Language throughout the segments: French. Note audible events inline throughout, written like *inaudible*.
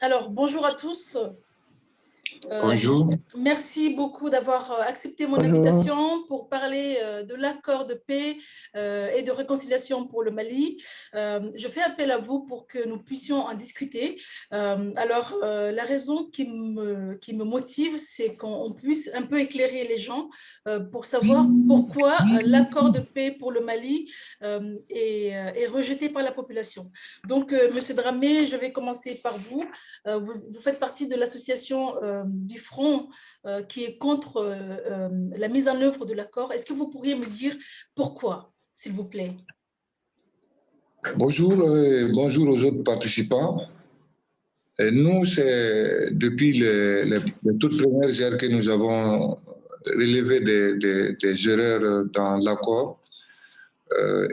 alors, bonjour à tous. Euh, Bonjour. Merci beaucoup d'avoir euh, accepté mon invitation pour parler euh, de l'accord de paix et de réconciliation pour le Mali. Je fais appel à vous pour que nous puissions en discuter. Alors, la raison qui me, qui me motive, c'est qu'on puisse un peu éclairer les gens pour savoir pourquoi l'accord de paix pour le Mali est, est, rejeté par la population. Donc, Monsieur Dramé, je vais commencer par vous. Vous, vous faites partie de l'association du front euh, qui est contre euh, euh, la mise en œuvre de l'accord. Est-ce que vous pourriez me dire pourquoi, s'il vous plaît? Bonjour, bonjour aux autres participants. Nous, c'est depuis les, toutes premières heures que nous avons relevé des, erreurs dans l'accord,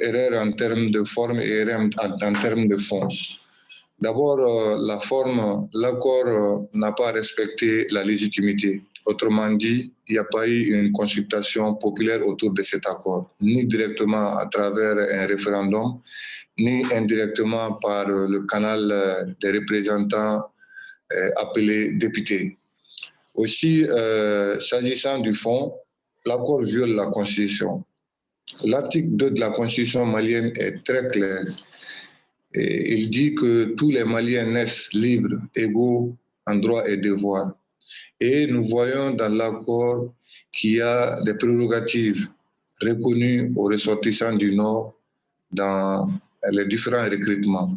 erreurs en termes de forme et erreurs en termes de fond. D'abord, euh, la forme, l'accord euh, n'a pas respecté la légitimité. Autrement dit, il n'y a pas eu une consultation populaire autour de cet accord, ni directement à travers un référendum, ni indirectement par euh, le canal des représentants appelés députés. Aussi, s'agissant du fond, l'accord viole la Constitution. L'article 2 de la Constitution malienne est très clair il dit que tous les Maliens naissent libres, égaux en droits et devoirs. Et nous voyons dans l'accord qu'il y a des prérogatives reconnues aux ressortissants du Nord dans les différents recrutements.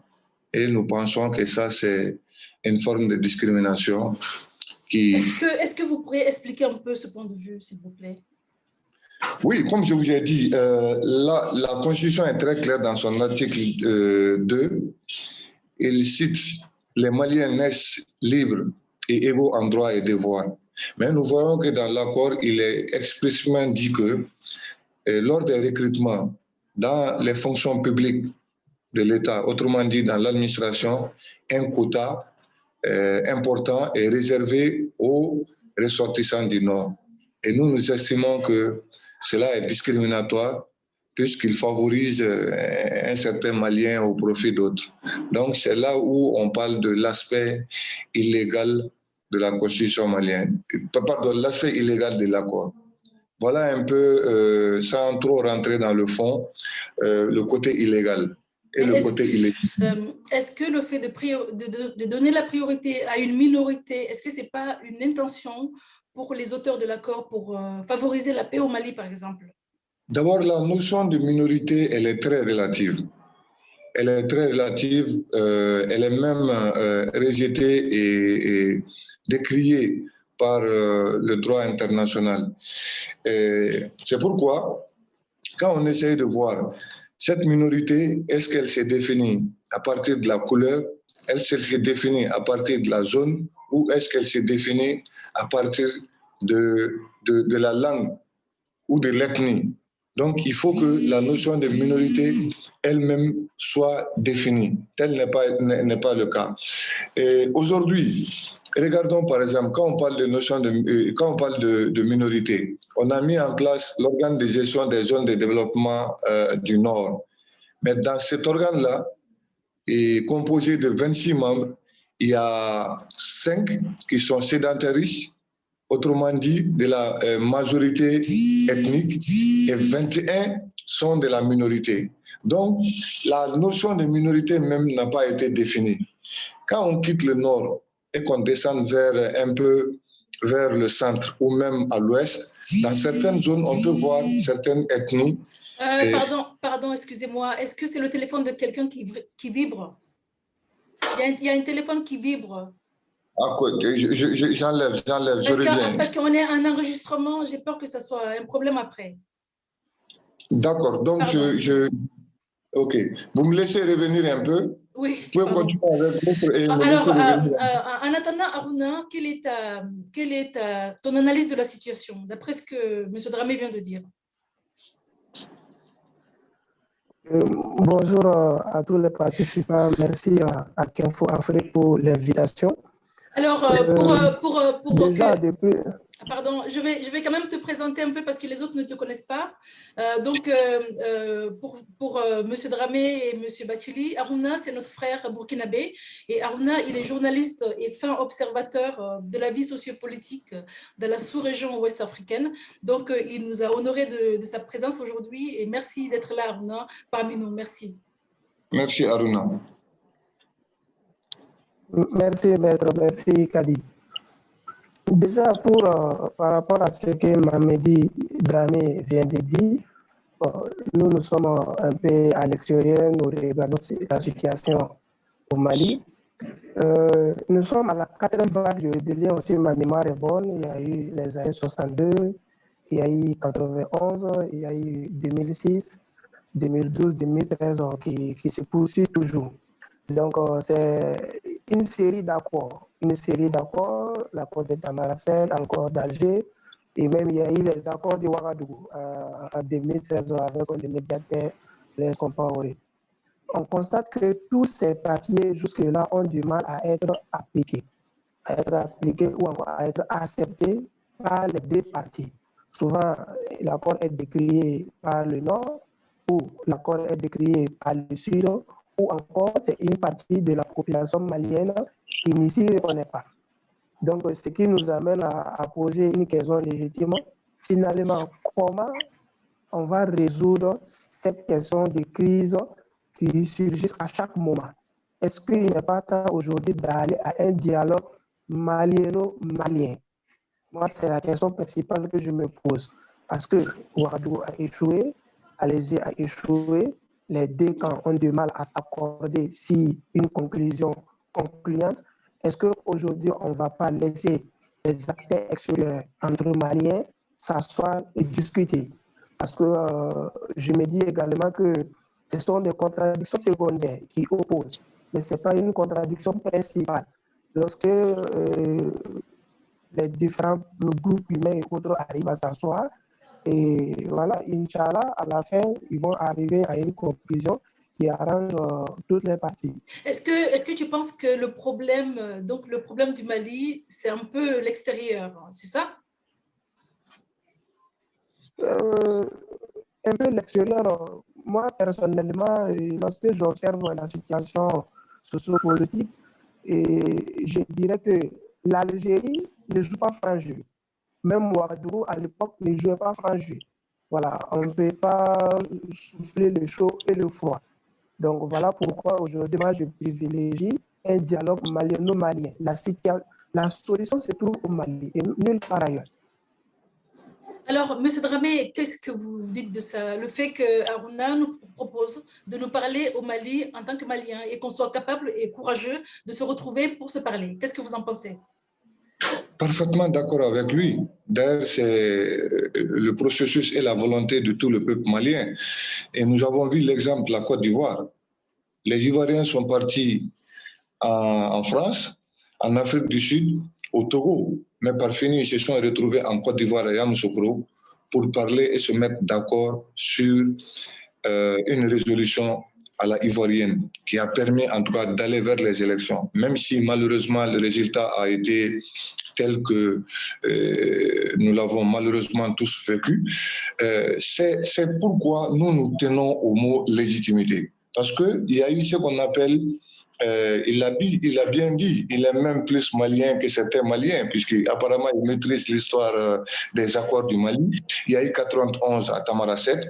Et nous pensons que ça, c'est une forme de discrimination qui... Est-ce que, que, vous pourriez expliquer un peu ce point de vue, s'il vous plaît? Oui, comme je vous ai dit, euh, la, Constitution est très claire dans son article 2. Euh, Il cite les Maliens naissent libres et égaux en droits et devoirs. Mais nous voyons que dans l'accord, il est expressément dit que euh, lors des recrutements dans les fonctions publiques de l'État, autrement dit dans l'administration, un quota important est réservé aux ressortissants du Nord. Et nous, nous estimons que cela est discriminatoire puisqu'il favorise euh, un certain Malien au profit d'autres. Donc c'est là où on parle de l'aspect illégal de la constitution malienne, pardon, l'aspect illégal de l'accord. Voilà un peu, euh, sans trop rentrer dans le fond, euh, le côté illégal. Et le côté illégal. est-ce que le fait de, de, de, donner la priorité à une minorité, est-ce que ce n'est pas une intention pour les auteurs de l'accord pour euh, favoriser la paix au Mali, par exemple D'abord, la notion de minorité, elle est très relative. Elle est très relative, euh, elle est même euh, et, décriée par le droit international. C'est pourquoi, quand on essaye de voir cette minorité, est-ce qu'elle s'est définie à partir de la couleur, qu'elle s'est définie à partir de la zone? Ou est-ce qu'elle s'est définie à partir de, de, la langue ou de l'ethnie? Donc, il faut que la notion de minorité elle-même soit définie. Tel n'est pas, pas le cas. Aujourd'hui, regardons par exemple, quand on parle de notion de, euh, quand on parle de, de minorité, on a mis en place l'organe de gestion des zones de développement euh, du Nord. Mais dans cet organe-là, est composé de 26 membres, il y a 5 qui sont sédentaristes, autrement dit de la euh, majorité ethnique, et 21 sont de la minorité. Donc, la notion de minorité même n'a pas été définie. Quand on quitte le nord et qu'on descend vers un peu vers le centre ou même à l'ouest, dans certaines zones, on peut voir certaines ethnies. Euh, pardon, pardon excusez-moi. Est-ce que c'est le téléphone de quelqu'un qui, qui vibre? Il y, a, un téléphone qui vibre. Ah, j'enlève, j'enlève, je reviens. Parce qu'on est un enregistrement, j'ai peur que ce soit un problème après. D'accord, donc je, Ok, vous me laissez revenir un peu? Oui. Vous pouvez continuer avec votre... Alors, euh, euh, en attendant, Aruna, quelle est, ta, quelle est ton analyse de la situation, d'après ce que M. Dramé vient de dire? Euh, bonjour euh, à tous les participants. Merci à, à Kenfo Afrique pour l'invitation. Alors, euh, pour, pour, pour, déjà, depuis... Pardon, je vais, je vais quand même te présenter un peu parce que les autres ne te connaissent pas. Euh, donc, euh, euh, pour, pour M. Dramé et M. Bachili, Aruna, c'est notre frère burkinabé. Et Aruna, il est journaliste et fin observateur de la vie sociopolitique de la sous-région ouest africaine. Donc, il nous a honoré de, de sa présence aujourd'hui. Et merci d'être là, Aruna, parmi nous. Merci. Merci, Aruna. Merci, maître. Merci, Kadi. Déjà, pour, euh, par rapport à ce que Mamedi Dramé vient de dire, nous, nous sommes un peu à l'extérieur, nous regardons la situation au Mali. Euh, nous sommes à la quatrième vague de rébellion aussi, ma mémoire est bonne. Il y a eu les années 62, il y a eu 91, il y a eu 2006, 2012, 2013 qui, qui se poursuit toujours. Donc, euh, c'est une série d'accords, une série d'accords, l'accord de Tamaracel, l'accord d'Alger, et même il y a eu les accords de Ouagadougou en 2013 avec le médiateur Les Compaoré. On constate que tous ces papiers jusque-là ont du mal à être appliqués, à être appliqués ou à être acceptés par les deux parties. Souvent, l'accord est décrié par le Nord ou l'accord est décrié par le Sud ou encore c'est une partie de la population malienne qui n'y s'y reconnaît pas. Donc, ce qui nous amène à, poser une question légitime. Finalement, comment on va résoudre cette question de crise qui surgit à chaque moment? Est-ce qu'il n'est pas temps aujourd'hui d'aller à un dialogue malieno-malien Moi, c'est la question principale que je me pose. Parce que Ouadou a échoué, Alési a échoué, les deux camps ont du mal à s'accorder si une conclusion concluante. Est-ce qu'aujourd'hui, on ne va pas laisser les acteurs extérieurs entre Maliens s'asseoir et discuter? Parce que euh, je me dis également que ce sont des contradictions secondaires qui opposent, mais ce n'est pas une contradiction principale. Lorsque euh, les différents groupes humains et autres arrivent à s'asseoir, et voilà, Inch'Allah, à la fin, ils vont arriver à une conclusion qui arrange euh, toutes les parties. Est-ce que, est que tu penses que le problème, euh, donc le problème du Mali, c'est un peu l'extérieur, c'est ça? Euh, Un peu l'extérieur. Moi, personnellement, lorsque j'observe la situation sociopolitique, et je dirais que l'Algérie ne joue pas franc jeu. Même Ouagadougou, à l'époque, ne jouait pas franc jeu. Voilà, on ne peut pas souffler le chaud et le froid. Donc voilà pourquoi aujourd'hui, moi, je privilégie un dialogue malien-malien. La, la solution se trouve au Mali et nulle part ailleurs. Alors, M. Dramé, qu'est-ce que vous dites de ça? Le fait que Aruna nous propose de nous parler au Mali en tant que Malien et qu'on soit capable et courageux de se retrouver pour se parler. Qu'est-ce que vous en pensez? Parfaitement d'accord avec lui. D'ailleurs, c'est le processus et la volonté de tout le peuple malien. Et nous avons vu l'exemple de la Côte d'Ivoire. Les Ivoiriens sont partis en, France, en Afrique du Sud, au Togo. Mais par fini, ils se sont retrouvés en Côte d'Ivoire à Yamoussoukro pour parler et se mettre d'accord sur euh, une résolution à la ivoirienne qui a permis en tout cas d'aller vers les élections, même si malheureusement le résultat a été tel que euh, nous l'avons malheureusement tous vécu. Euh, C'est pourquoi nous nous tenons au mot légitimité. Parce qu'il y a eu ce qu'on appelle euh, il, a, il, a, bien dit, il est même plus malien que certains maliens, puisqu'apparemment il maîtrise l'histoire euh, des accords du Mali. Il y a eu 91 à Tamaracet,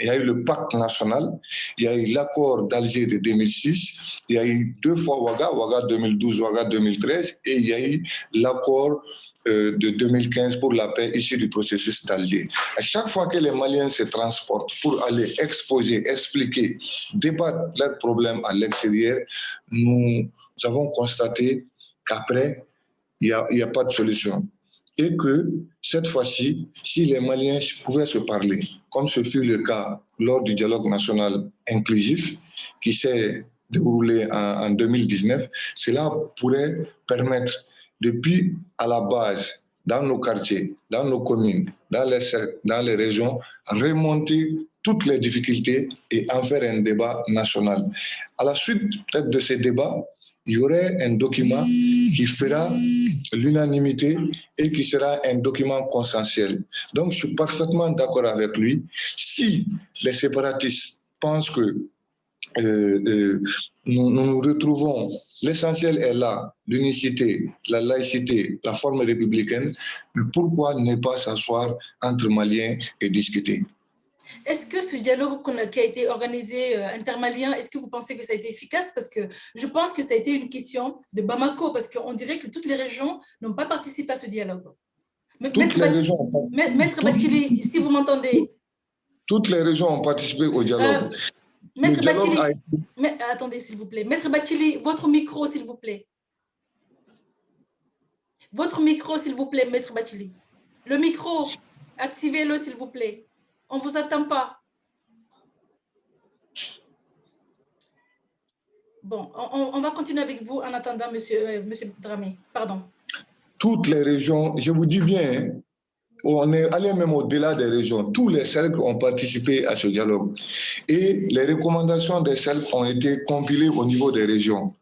il y a eu le pacte national, il y a eu l'accord d'Alger de 2006, il y a eu deux fois Ouaga, Ouaga 2012, Ouaga 2013, et il y a eu l'accord euh, de 2015 pour la paix issu du processus d'Alger. À chaque fois que les Maliens se transportent pour aller exposer, expliquer, débattre leurs problèmes à l'extérieur, nous avons constaté qu'après, il n'y a pas de solution et que cette fois-ci, si les Maliens pouvaient se parler, comme ce fut le cas lors du dialogue national inclusif qui s'est déroulé en, 2019, cela pourrait permettre depuis à la base, dans nos quartiers, dans nos communes, dans les, dans les régions, remonter toutes les difficultés et en faire un débat national. À la suite peut-être de ces débats, il y aurait un document qui fera l'unanimité et qui sera un document consensuel. Donc, je suis parfaitement d'accord avec lui. Si les séparatistes pensent que euh, euh, nous, nous retrouvons, l'essentiel est là, l'unicité, la laïcité, la forme républicaine, pourquoi ne pas s'asseoir entre Maliens et discuter? Est-ce que ce dialogue qui a été organisé euh, intermalien, est-ce que vous pensez que ça a été efficace? Parce que je pense que ça a été une question de Bamako, parce qu'on dirait que toutes les régions n'ont pas participé à ce dialogue. Toutes Maître les régions Maître si vous m'entendez. Toutes les régions ont participé au dialogue. Euh, Maître Bakili, attendez s'il vous plaît. Maître Bakili, votre micro s'il vous plaît. Votre micro s'il vous plaît, Maître Bakili. Le micro, activez-le s'il vous plaît. On ne vous attend pas. Bon, on, va continuer avec vous en attendant, euh, monsieur Dramé. Pardon. Toutes les régions, je vous dis bien, on est allé même au-delà des régions. Tous les cercles ont participé à ce dialogue. Et les recommandations des cercles ont été compilées au niveau des régions.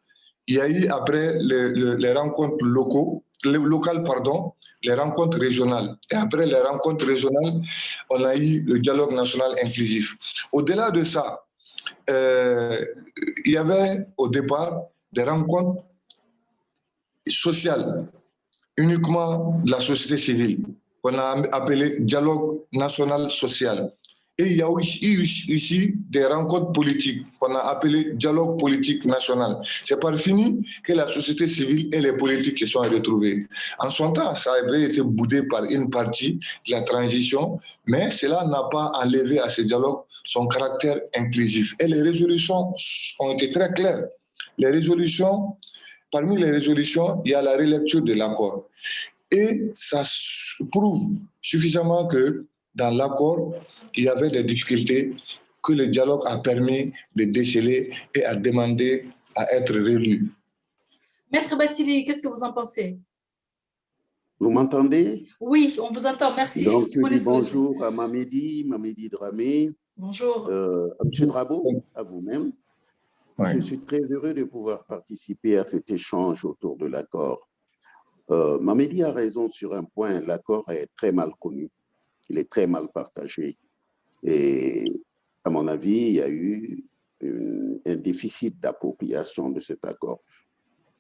Il y a eu après les, rencontres locaux, les locales, pardon, les rencontres régionales. Et après les rencontres régionales, on a eu le dialogue national inclusif. Au-delà de ça, euh, il y avait au départ des rencontres sociales, uniquement de la société civile qu'on a appelé dialogue national social. Et il y a eu ici des rencontres politiques qu'on a appelées dialogue politique national. C'est par fini que la société civile et les politiques se sont retrouvés. En son temps, ça avait été boudé par une partie de la transition, mais cela n'a pas enlevé à ce dialogue son caractère inclusif. Et les résolutions ont été très claires. Les résolutions, parmi les résolutions, il y a la relecture de l'accord. Et ça prouve suffisamment que dans l'accord, il y avait des difficultés que le dialogue a permis de déceler et a demandé à être réélu. Maître Batili, qu'est-ce que vous en pensez? Vous m'entendez? Oui, on vous entend, merci. Donc, je dis bonjour à Mamedi, Mamedi Dramé. Bonjour. Euh, à M. Drabo, à vous-même. Je suis très heureux de pouvoir participer à cet échange autour de l'accord. Euh, Mamedi a raison sur un point, l'accord est très mal connu, il est très mal partagé. Et à mon avis, il y a eu un déficit d'appropriation de cet accord.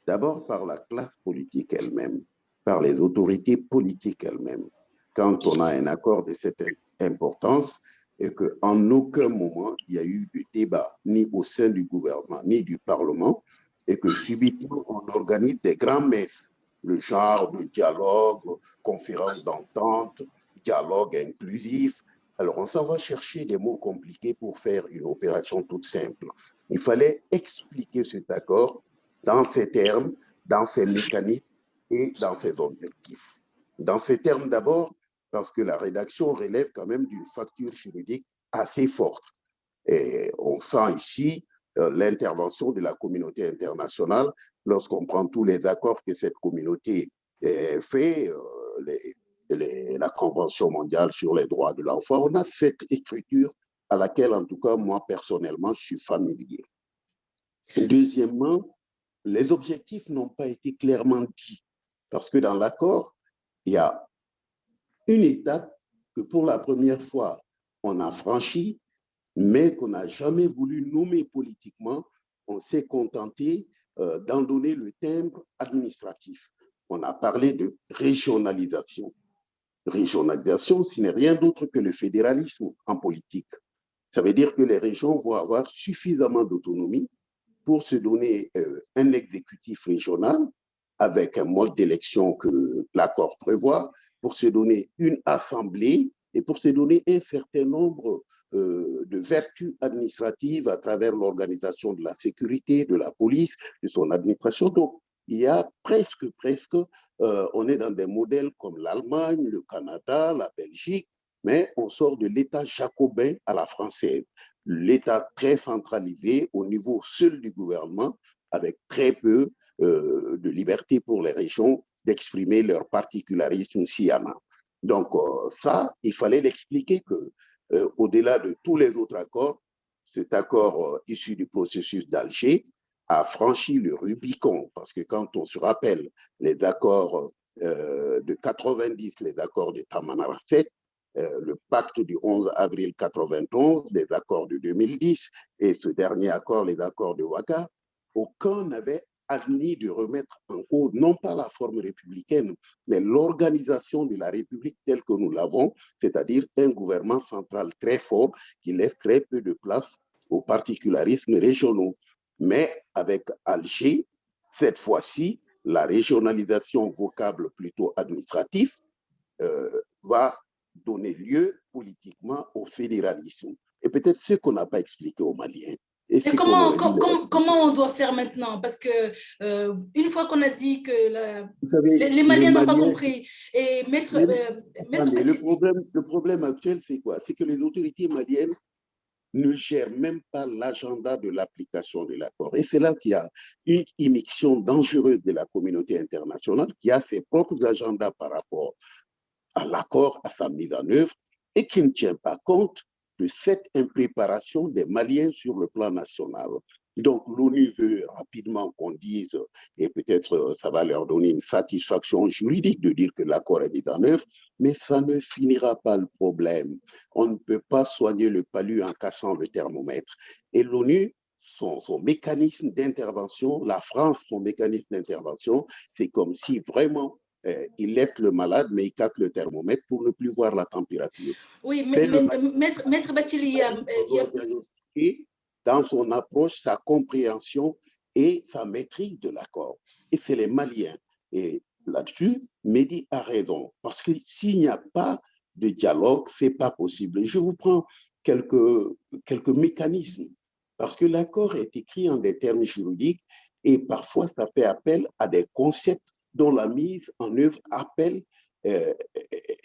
D'abord par la classe politique elle-même, par les autorités politiques elles-mêmes. Quand on a un accord de cette importance et qu'en aucun moment il y a eu de débat, ni au sein du gouvernement, ni du Parlement, et que subitement on organise des grands messes le genre de dialogue, conférence d'entente, dialogue inclusif. Alors, on s'en va chercher des mots compliqués pour faire une opération toute simple. Il fallait expliquer cet accord dans ces termes, dans ces mécanismes et dans ses objectifs. Dans ces termes d'abord, parce que la rédaction relève quand même d'une facture juridique assez forte. Et on sent ici euh, l'intervention de la communauté internationale lorsqu'on prend tous les accords que cette communauté euh, fait, euh, la Convention mondiale sur les droits de l'enfant, on a cette écriture à laquelle, en tout cas, moi, personnellement, je suis familier. Deuxièmement, les objectifs n'ont pas été clairement dits, parce que dans l'accord, il y a une étape que pour la première fois, on a franchie, mais qu'on n'a jamais voulu nommer politiquement, on s'est contenté euh, d'en donner le timbre administratif. On a parlé de régionalisation. Régionalisation, ce n'est rien d'autre que le fédéralisme en politique. Ça veut dire que les régions vont avoir suffisamment d'autonomie pour se donner euh, un exécutif régional avec un mode d'élection que l'accord prévoit, pour se donner une assemblée et pour se donner un certain nombre euh, de vertus administratives à travers l'organisation de la sécurité, de la police, de son administration. Donc, il y a presque, presque, euh, on est dans des modèles comme l'Allemagne, le Canada, la Belgique, mais on sort de l'État jacobin à la française, l'État très centralisé au niveau seul du gouvernement, avec très peu euh, de liberté pour les régions d'exprimer leur particularisme a. Donc euh, ça, il fallait l'expliquer que au-delà de tous les autres accords, cet accord issu du processus d'Alger a franchi le Rubicon, parce que quand on se rappelle les accords euh, de 90, les accords de Tamanrafet, euh, le pacte du 11 avril 91, les accords de 2010 et ce dernier accord, les accords de Ouaga, aucun n'avait admis de remettre en cause non pas la forme républicaine, mais l'organisation de la République telle que nous l'avons, c'est-à-dire un gouvernement central très fort qui laisse très peu de place aux particularismes régionaux. Mais avec Alger, cette fois-ci, la régionalisation vocable plutôt administrative euh, va donner lieu politiquement au fédéralisme. Et peut-être ce qu'on n'a pas expliqué aux Maliens. Et comment, comment on doit faire maintenant? Parce que euh, une fois qu'on a dit que les, Maliens n'ont pas compris, et mettre, euh, le, problème, le problème actuel, c'est quoi? C'est que les autorités maliennes ne gèrent même pas l'agenda de l'application de l'accord. Et c'est là qu'il y a une immixtion dangereuse de la communauté internationale qui a ses propres agendas par rapport à l'accord, à sa mise en œuvre, et qui ne tient pas compte de cette impréparation des Maliens sur le plan national. Donc, l'ONU veut rapidement qu'on dise, et peut-être euh, ça va leur donner une satisfaction juridique de dire que l'accord est mis en œuvre, mais ça ne finira pas le problème. On ne peut pas soigner le palu en cassant le thermomètre. Et l'ONU, son, son, mécanisme d'intervention, la France, son mécanisme d'intervention, c'est comme si vraiment euh, il laisse le malade, mais il casse le thermomètre pour ne plus voir la température. Oui, mais, maître, maître il y a... Dans son approche, sa compréhension et sa maîtrise de l'accord. Et c'est les Maliens. Et là-dessus, Mehdi a raison. Parce que s'il n'y a pas de dialogue, ce n'est pas possible. je vous prends quelques, quelques mécanismes. Parce que l'accord est écrit en des termes juridiques et parfois ça fait appel à des concepts dont la mise en œuvre appelle euh,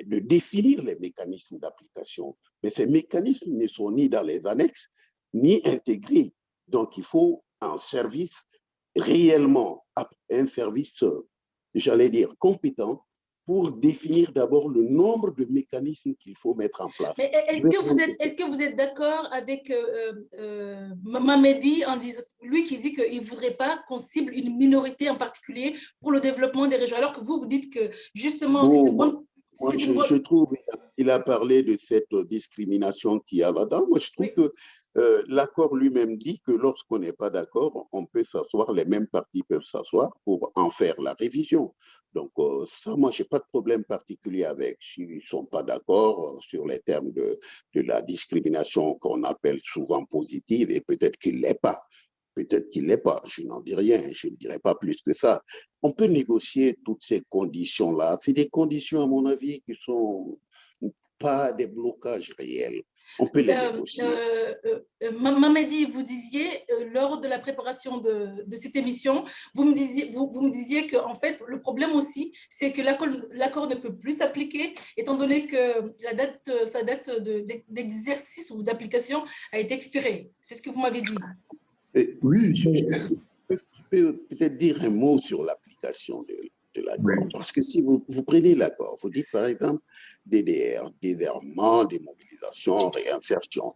de définir les mécanismes d'application. Mais ces mécanismes ne sont ni dans les annexes, ni intégrés. Donc, il faut un service réellement, un service, j'allais dire, compétent pour définir d'abord le nombre de mécanismes qu'il faut mettre en place. Mais est-ce que vous êtes, est-ce que vous êtes d'accord avec euh, euh, Mamedi en disant, lui qui dit qu'il ne voudrait pas qu'on cible une minorité en particulier pour le développement des régions, alors que vous, vous dites que justement, c'est une bonne... Moi, je, trouve qu'il a parlé de cette discrimination qu'il y a là-dedans. Moi, je trouve que euh, l'accord lui-même dit que lorsqu'on n'est pas d'accord, on peut s'asseoir, les mêmes partis peuvent s'asseoir pour en faire la révision. Donc, euh, ça, moi, je n'ai pas de problème particulier avec. S'ils ne sont pas d'accord euh, sur les termes de, de la discrimination qu'on appelle souvent positive, et peut-être qu'il ne l'est pas. Peut-être qu'il ne l'est pas, je n'en dis rien, je ne dirai pas plus que ça. On peut négocier toutes ces conditions-là. C'est des conditions, à mon avis, qui sont pas des blocages réels. On peut les euh, négocier. Euh, euh, Mamedi, vous disiez, lors de la préparation de, de, cette émission, vous me disiez, vous, vous me disiez que en fait, le problème aussi, c'est que l'accord ne peut plus s'appliquer, étant donné que la date, sa date d'exercice ou d'application a été expirée. C'est ce que vous m'avez dit. oui, je peux peut-être dire un mot sur l'application de, l'accord. Parce que si vous, vous prenez l'accord, vous dites par exemple DDR, désarmement, démobilisation, réinsertion.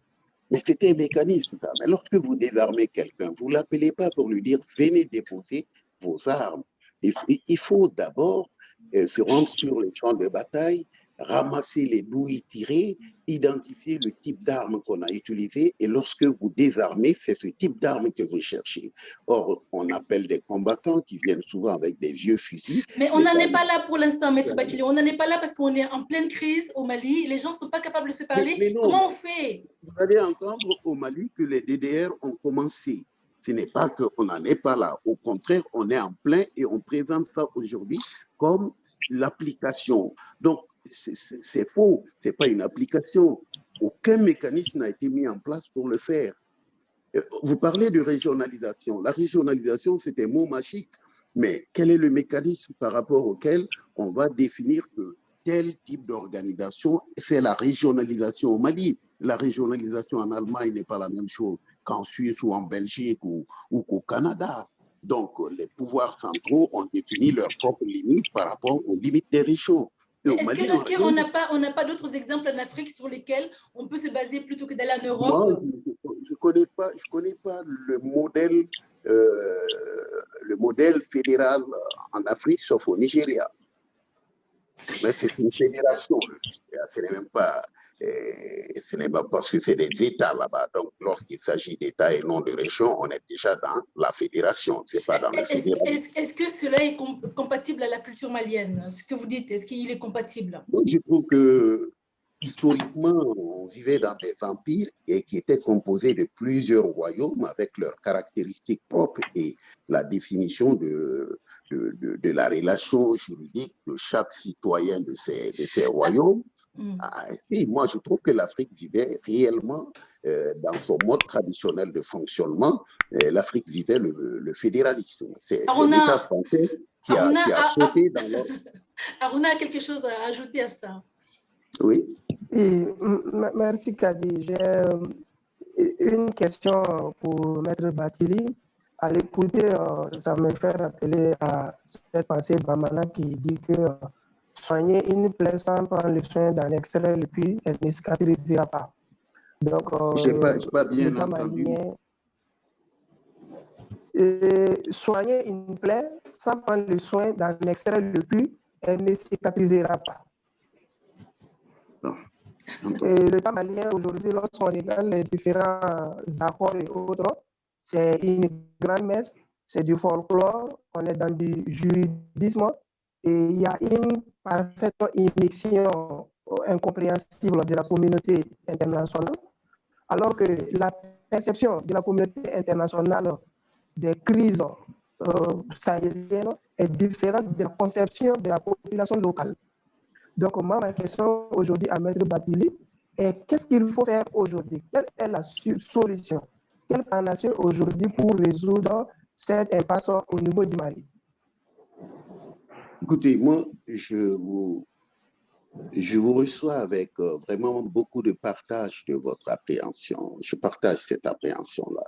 Mais c'était un mécanisme, ça. Mais lorsque vous désarmez quelqu'un, vous ne l'appelez pas pour lui dire venez déposer vos armes. il faut d'abord euh, se rendre sur les champs de bataille ramasser les douilles tirées, identifier le type d'arme qu'on a utilisé et lorsque vous désarmez, c'est ce type d'arme que vous cherchez. Or, on appelle des combattants qui viennent souvent avec des vieux fusils. Mais on n'en est pas là pour l'instant, Maître Batilio. On n'en est pas là parce qu'on est en pleine crise au Mali. Les gens ne sont pas capables de se parler. Comment on fait? Vous allez entendre au Mali que les DDR ont commencé. Ce n'est pas qu'on n'en est pas là. Au contraire, on est en plein et on présente ça aujourd'hui comme l'application. Donc, c'est faux, ce n'est pas une application. Aucun mécanisme n'a été mis en place pour le faire. Euh, vous parlez de régionalisation. La régionalisation, c'est un mot magique, mais quel est le mécanisme par rapport auquel on va définir que tel type d'organisation fait la régionalisation au Mali? La régionalisation en Allemagne n'est pas la même chose qu'en Suisse ou en Belgique ou, ou qu'au Canada. Donc, les pouvoirs centraux ont défini leurs propres limites par rapport aux limites des régions. Est-ce qu'on n'a pas, on pas d'autres exemples en Afrique sur lesquels on peut se baser plutôt que d'aller en Europe? Je ne connais, pas, je connais pas le modèle, euh, le modèle fédéral en Afrique, sauf au Nigeria. Mais c'est une fédération. Ce n'est même pas, euh, ce n'est pas parce que c'est des États là-bas. Donc, lorsqu'il s'agit d'États et non de régions, on est déjà dans la fédération. C'est pas dans Est-ce que cela est compatible à la culture malienne Ce que vous dites, est-ce qu'il est compatible? Je trouve que historiquement, on vivait dans des empires et qui étaient composés de plusieurs royaumes avec leurs caractéristiques propres et la définition de, de, de, la relation juridique de chaque citoyen de ces, de ces royaumes. Mm. Ah, moi, je trouve que l'Afrique vivait réellement euh, dans son mode traditionnel de fonctionnement. Euh, L'Afrique vivait le, le fédéralisme. C'est l'État français qui a, qui a sauté dans leur... *laughs* Aruna a quelque chose à ajouter à ça. Oui. merci, Kadi. J'ai euh, une question pour Maître Batili. À l'écouter, euh, ça me fait rappeler à cette pensée Bamana qui dit que euh, soigner une plaie sans prendre le soin d'en extraire le puits, elle ne cicatrisera pas. Donc, je n'ai pas, pas, bien entendu. soigner une plaie sans prendre le soin d'en extraire le puits, elle ne cicatrisera pas. Et l'État malien, aujourd'hui, lorsqu'on regarde les différents accords et autres, c'est une grande messe, c'est du folklore, on est dans du juridisme et il y a une parfaite incompréhensible de la communauté internationale, alors que la perception de la communauté internationale des crises euh, sahéliennes est différente de la conception de la population locale. Donc, moi, ma question aujourd'hui à Maître Batili est qu'est-ce qu'il faut faire aujourd'hui? Quelle est la solution? Quelle panacée aujourd'hui pour résoudre cette impasse au niveau du Mali? Écoutez, moi, je vous, je vous reçois avec euh, vraiment beaucoup de partage de votre appréhension. Je partage cette appréhension-là.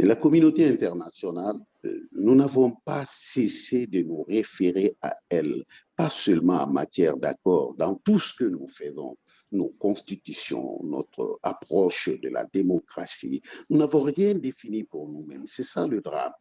La communauté internationale, euh, nous n'avons pas cessé de nous référer à elle, pas seulement en matière d'accord, dans tout ce que nous faisons, nos constitutions, notre approche de la démocratie. Nous n'avons rien défini pour nous-mêmes. C'est ça le drame.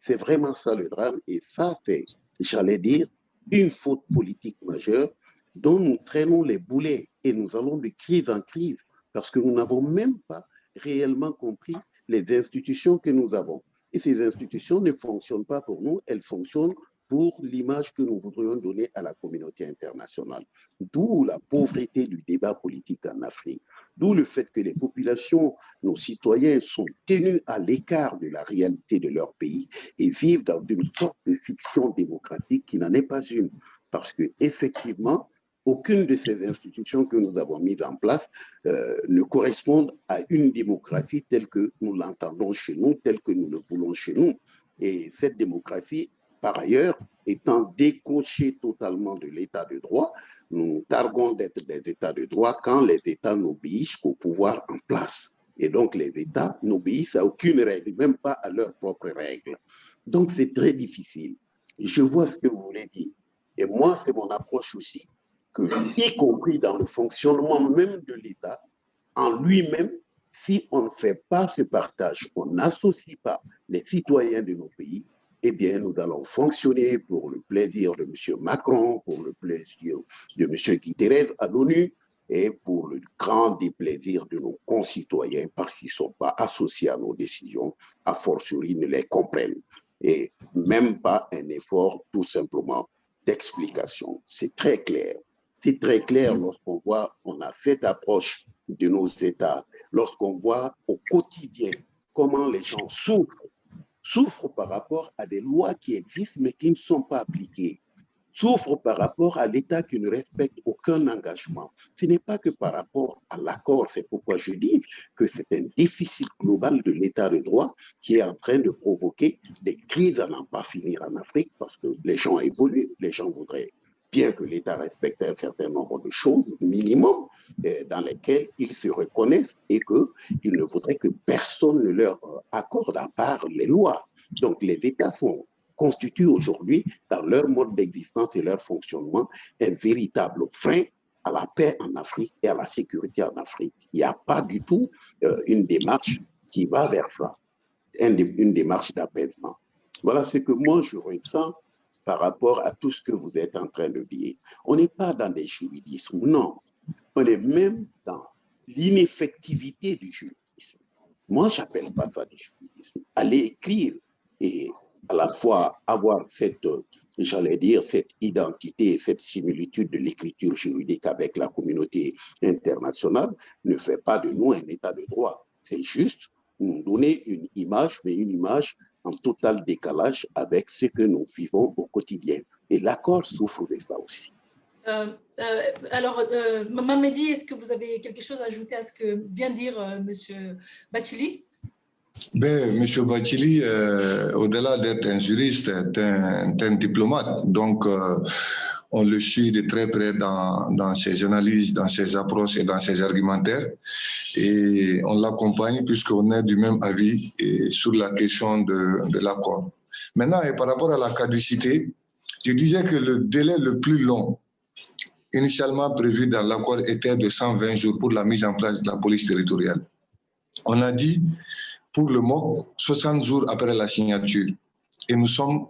C'est vraiment ça le drame. Et ça fait, j'allais dire, une faute politique majeure dont nous traînons les boulets et nous allons de crise en crise parce que nous n'avons même pas réellement compris les institutions que nous avons. Et ces institutions ne fonctionnent pas pour nous, elles fonctionnent pour l'image que nous voudrions donner à la communauté internationale. D'où la pauvreté du débat politique en Afrique. D'où le fait que les populations, nos citoyens, sont tenus à l'écart de la réalité de leur pays et vivent dans une sorte de fiction démocratique qui n'en est pas une. Parce que effectivement, aucune de ces institutions que nous avons mises en place euh, ne correspondent à une démocratie telle que nous l'entendons chez nous, telle que nous le voulons chez nous. Et cette démocratie, par ailleurs, étant décochée totalement de l'état de droit, nous targuons d'être des états de droit quand les états n'obéissent qu'au pouvoir en place. Et donc, les États n'obéissent à aucune règle, même pas à leurs propres règles. Donc, c'est très difficile. Je vois ce que vous voulez dire. Et moi, c'est mon approche aussi y compris dans le fonctionnement même de l'État, en lui-même, si on ne fait pas ce partage, on n'associe pas les citoyens de nos pays, eh bien, nous allons fonctionner pour le plaisir de M. Macron, pour le plaisir de M. Guterres à l'ONU et pour le grand déplaisir de nos concitoyens parce qu'ils ne sont pas associés à nos décisions, à fortiori ne les comprennent. Et même pas un effort tout simplement d'explication. C'est très clair. C'est très clair lorsqu'on voit, on a fait approche de nos États, lorsqu'on voit au quotidien comment les gens souffrent, souffrent par rapport à des lois qui existent mais qui ne sont pas appliquées, souffrent par rapport à l'État qui ne respecte aucun engagement. Ce n'est pas que par rapport à l'accord, c'est pourquoi je dis que c'est un déficit global de l'État de droit qui est en train de provoquer des crises à n'en pas finir en Afrique parce que les gens évoluent, les gens voudraient bien que l'État respecte un certain nombre de choses, minimum, euh, dans lesquelles ils se reconnaissent et qu'ils ne voudraient que personne ne leur accorde à part les lois. Donc les États constituent aujourd'hui, dans leur mode d'existence et leur fonctionnement, un véritable frein à la paix en Afrique et à la sécurité en Afrique. Il n'y a pas du tout euh, une démarche qui va vers ça, une, une démarche d'apaisement. Voilà ce que moi je ressens par rapport à tout ce que vous êtes en train de dire. On n'est pas dans des juridismes, non. On est même dans l'ineffectivité du juridisme. Moi, j'appelle pas ça du juridisme. Aller écrire et à la fois avoir cette, j'allais dire, cette identité, cette similitude de l'écriture juridique avec la communauté internationale ne fait pas de nous un état de droit. C'est juste nous donner une image, mais une image en total décalage avec ce que nous vivons au quotidien. Et l'accord souffre de ça aussi. Euh, euh, alors, euh, Mamedi, est-ce que vous avez quelque chose à ajouter à ce que vient de dire euh, M. Batili ben, M. Batili, euh, au-delà d'être un juriste, est un, un diplomate. Donc, euh, on le suit de très près dans, ses analyses, dans ses approches et dans ses argumentaires. Et on l'accompagne puisqu'on est du même avis sur la question de, de l'accord. Maintenant, et par rapport à la caducité, je disais que le délai le plus long initialement prévu dans l'accord était de 120 jours pour la mise en place de la police territoriale. On a dit pour le MOC 60 jours après la signature. Et nous sommes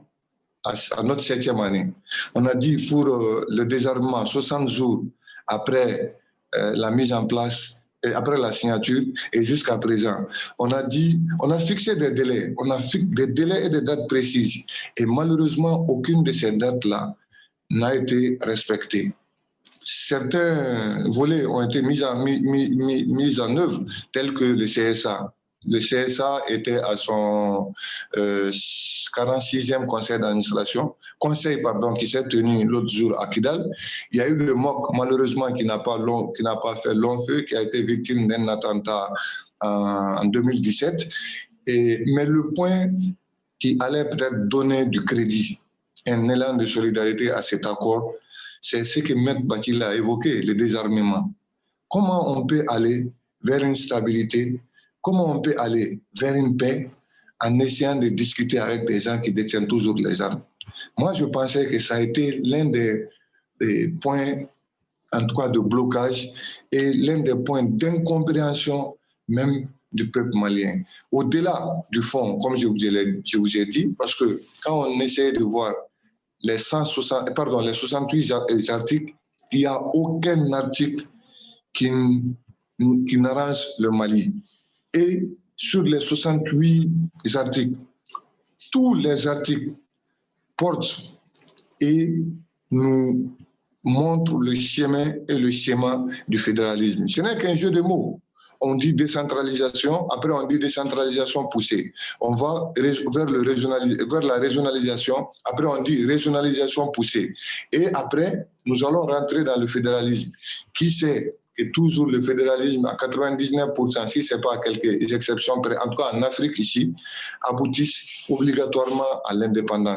à, notre septième année. On a dit pour euh, le désarmement 60 jours après euh, la mise en place et après la signature et jusqu'à présent. On a dit, on a fixé des délais, on a fixé des délais et des dates précises. Et malheureusement, aucune de ces dates-là n'a été respectée certains volets ont été mis en, mis en œuvre, tels que le CSA. Le CSA était à son euh, 46e conseil d'administration, conseil pardon, qui s'est tenu l'autre jour à Kidal. Il y a eu le MOC, malheureusement, qui n'a pas, pas fait long feu, qui a été victime d'un attentat en, en 2017. Et, mais le point qui allait peut-être donner du crédit, un élan de solidarité à cet accord, c'est ce que M. Batil a évoqué, le désarmement. Comment on peut aller vers une stabilité, comment on peut aller vers une paix en essayant de discuter avec des gens qui détiennent toujours les armes? Moi, je pensais que ça a été l'un des, points, en tout cas de blocage, et l'un des points d'incompréhension même du peuple malien. Au-delà du fond, comme je vous, ai, dit, parce que quand on essaie de voir les, 160, pardon, les 68 articles, il n'y a aucun article qui, qui n'arrange le Mali. Et sur les 68 articles, tous les articles portent et nous montrent le chemin et le schéma du fédéralisme. Ce n'est qu'un jeu de mots on dit décentralisation, après on dit décentralisation poussée. On va vers, le vers la régionalisation, après on dit régionalisation poussée. Et après, nous allons rentrer dans le fédéralisme. Qui sait que toujours le fédéralisme à 99%, si ce n'est pas quelques exceptions en tout cas en Afrique ici, aboutissent obligatoirement à l'indépendance.